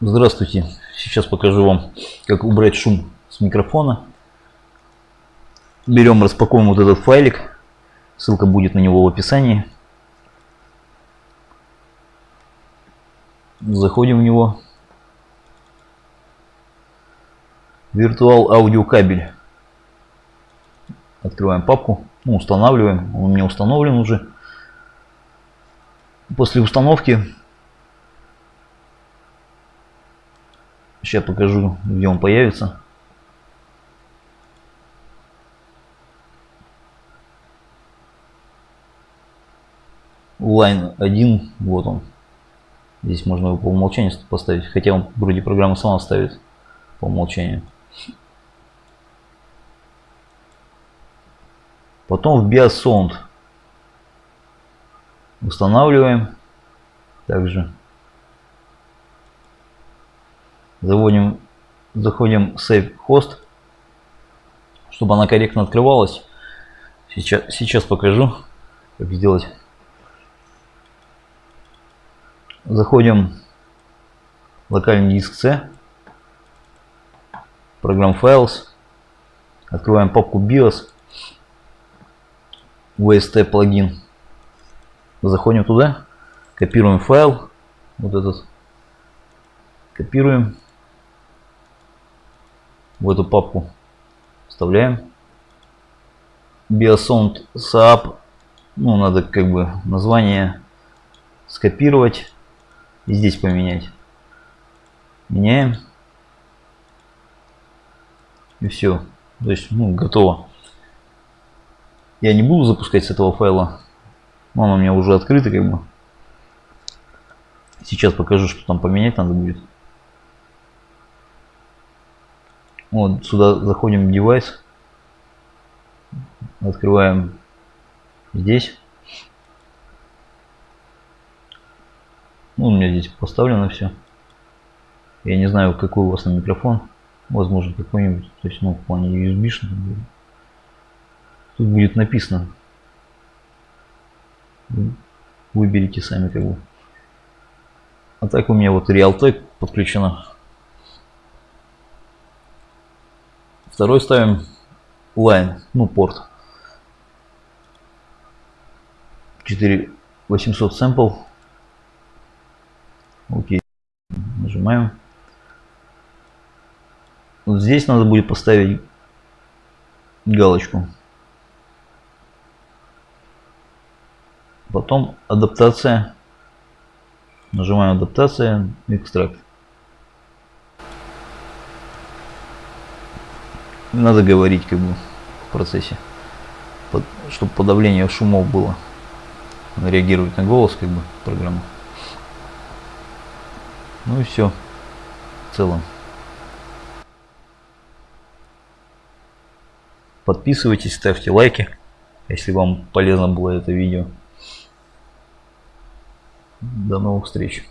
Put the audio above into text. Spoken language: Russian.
Здравствуйте. Сейчас покажу вам, как убрать шум с микрофона. Берем, распакуем вот этот файлик. Ссылка будет на него в описании. Заходим в него. Virtual аудио кабель. Открываем папку. Ну, устанавливаем. Он у меня установлен уже. После установки Сейчас покажу, где он появится. Line 1, вот он. Здесь можно его по умолчанию поставить, хотя он вроде программа сама ставит по умолчанию. Потом в Sound устанавливаем также Заводим, заходим Save Host, чтобы она корректно открывалась. Сейчас, сейчас покажу, как сделать. Заходим в локальный диск C, программ Files, открываем папку BIOS, VST плагин, заходим туда, копируем файл, вот этот, копируем в эту папку вставляем. Biosound Saab. Ну, надо как бы название скопировать и здесь поменять. Меняем. И все. То есть, ну, готово. Я не буду запускать с этого файла. Он у меня уже открытый, как бы. Сейчас покажу, что там поменять надо будет. Вот сюда заходим в девайс, открываем здесь. Ну, у меня здесь поставлено все. Я не знаю, какой у вас на микрофон. Возможно, какой-нибудь, то есть, ну, в плане USB. Тут будет написано. Выберите сами, как бы. А так у меня вот Realtek подключено. Второй ставим line, ну порт. 4800 sample. Окей. Нажимаем. Вот здесь надо будет поставить галочку. Потом адаптация. Нажимаем адаптация, экстракт. Надо говорить как бы в процессе, под, чтобы подавление шумов было. Она реагирует на голос как бы программа. Ну и все в целом. Подписывайтесь, ставьте лайки, если вам полезно было это видео. До новых встреч.